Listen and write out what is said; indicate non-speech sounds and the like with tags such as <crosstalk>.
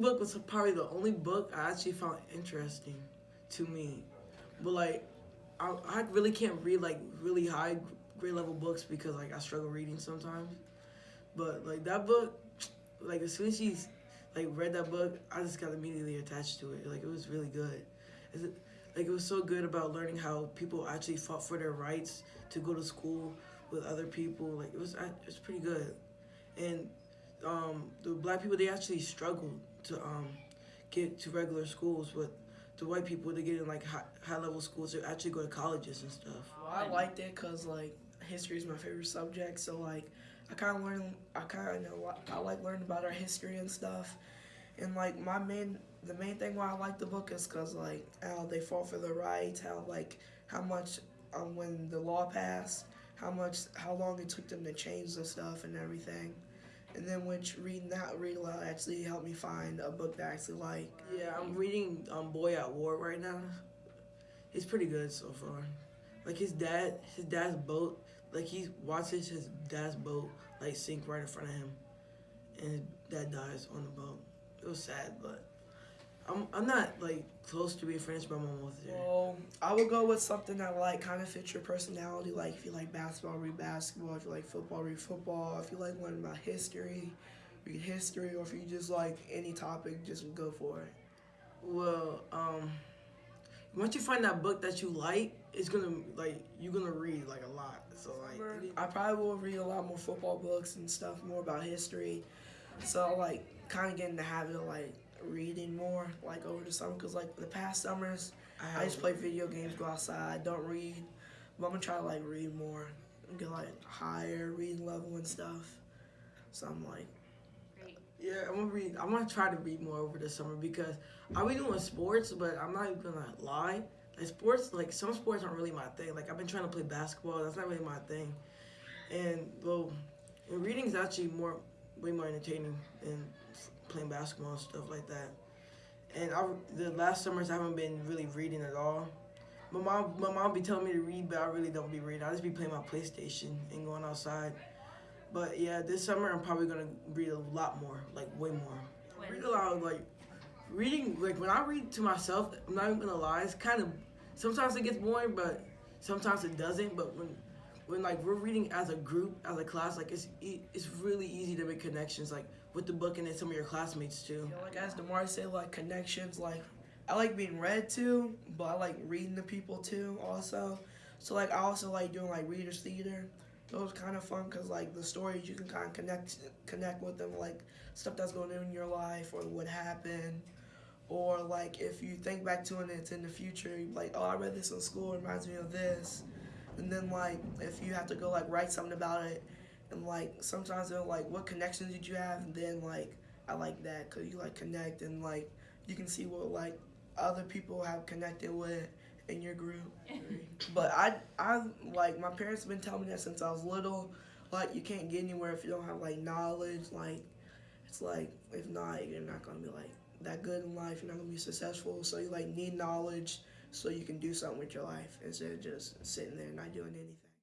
book was probably the only book I actually found interesting to me. But like, I, I really can't read like really high grade level books because like I struggle reading sometimes. But like that book, like as soon as she like read that book, I just got immediately attached to it. Like it was really good. It, like it was so good about learning how people actually fought for their rights to go to school with other people. Like it was, it was pretty good. And um, the black people they actually struggled to um, get to regular schools, but the white people they get in like high, high level schools to actually go to colleges and stuff. Well, I liked it because like history is my favorite subject, so like I kind of learn, I kind of know, I like learning about our history and stuff. And like my main, the main thing why I like the book is because like how they fought for their rights, how like how much um, when the law passed, how much, how long it took them to change the stuff and everything. And then which reading that read aloud actually helped me find a book that I actually like. Yeah, I'm reading um, Boy at War right now. He's pretty good so far. Like his dad, his dad's boat, like he watches his dad's boat like sink right in front of him, and his dad dies on the boat. It was sad, but I'm I'm not like close to being finished, but I'm almost there. Well, I would go with something that like kind of fits your personality. Like if you like basketball, read basketball. If you like football, read football. If you like learning about history, read history. Or if you just like any topic, just go for it. Well, um, once you find that book that you like, it's gonna like you're gonna read like a lot. So like, I probably will read a lot more football books and stuff, more about history. So like, kind of get in the habit of like reading more like over the summer because like the past summers I, I just play video games, go outside, don't read. But I'm gonna try to like read more, get like higher reading level and stuff. So I'm like. Yeah, I'm gonna read. I'm gonna try to read more over the summer because I'll be doing sports, but I'm not even gonna lie. Like sports, like some sports aren't really my thing. Like I've been trying to play basketball. That's not really my thing. And well, reading is actually more, way more entertaining than playing basketball and stuff like that. And I, the last summers I haven't been really reading at all. My mom, my mom be telling me to read, but I really don't be reading. I just be playing my PlayStation and going outside. But yeah, this summer I'm probably gonna read a lot more, like way more. Read a lot, like reading. Like when I read to myself, I'm not even gonna lie. It's kind of sometimes it gets boring, but sometimes it doesn't. But when when like we're reading as a group, as a class, like it's it's really easy to make connections, like with the book and then some of your classmates too. Yeah, like as Demar said, like connections. Like I like being read to, but I like reading to people too also. So like I also like doing like readers theater was kind of fun because like the stories you can kind of connect connect with them like stuff that's going on in your life or what happened or like if you think back to it and it's in the future like oh i read this in school it reminds me of this and then like if you have to go like write something about it and like sometimes they're like what connections did you have and then like i like that because you like connect and like you can see what like other people have connected with in your group. <laughs> but I, I like my parents have been telling me that since I was little. Like you can't get anywhere if you don't have like knowledge. Like it's like if not, you're not gonna be like that good in life. You're not gonna be successful. So you like need knowledge so you can do something with your life instead of just sitting there not doing anything.